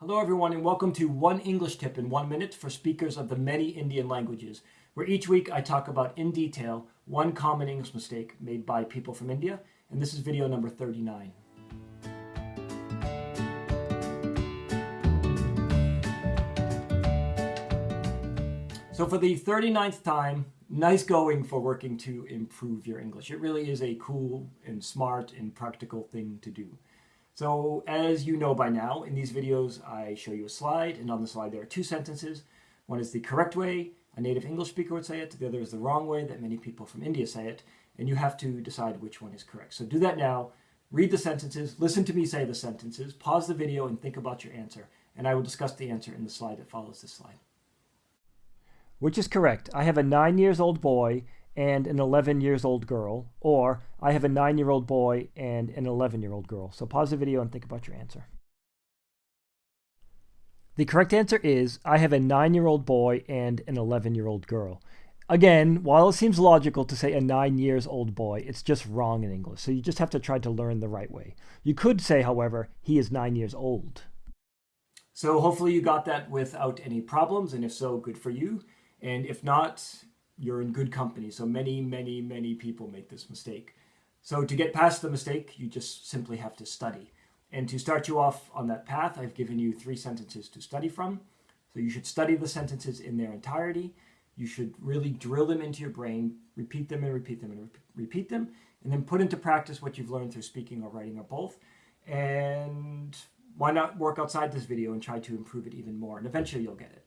Hello everyone and welcome to One English Tip in One Minute for speakers of the many Indian languages, where each week I talk about in detail one common English mistake made by people from India, and this is video number 39. So for the 39th time, nice going for working to improve your English. It really is a cool and smart and practical thing to do. So as you know by now, in these videos I show you a slide, and on the slide there are two sentences. One is the correct way a native English speaker would say it, the other is the wrong way that many people from India say it, and you have to decide which one is correct. So do that now, read the sentences, listen to me say the sentences, pause the video and think about your answer, and I will discuss the answer in the slide that follows this slide. Which is correct? I have a nine years old boy and an 11 years old girl, or I have a nine year old boy and an 11 year old girl. So pause the video and think about your answer. The correct answer is I have a nine year old boy and an 11 year old girl. Again, while it seems logical to say a nine years old boy, it's just wrong in English. So you just have to try to learn the right way. You could say, however, he is nine years old. So hopefully you got that without any problems, and if so, good for you. And if not, you're in good company. So many, many, many people make this mistake. So to get past the mistake, you just simply have to study. And to start you off on that path, I've given you three sentences to study from. So you should study the sentences in their entirety. You should really drill them into your brain, repeat them and repeat them and repeat them, and then put into practice what you've learned through speaking or writing or both. And why not work outside this video and try to improve it even more? And eventually you'll get it.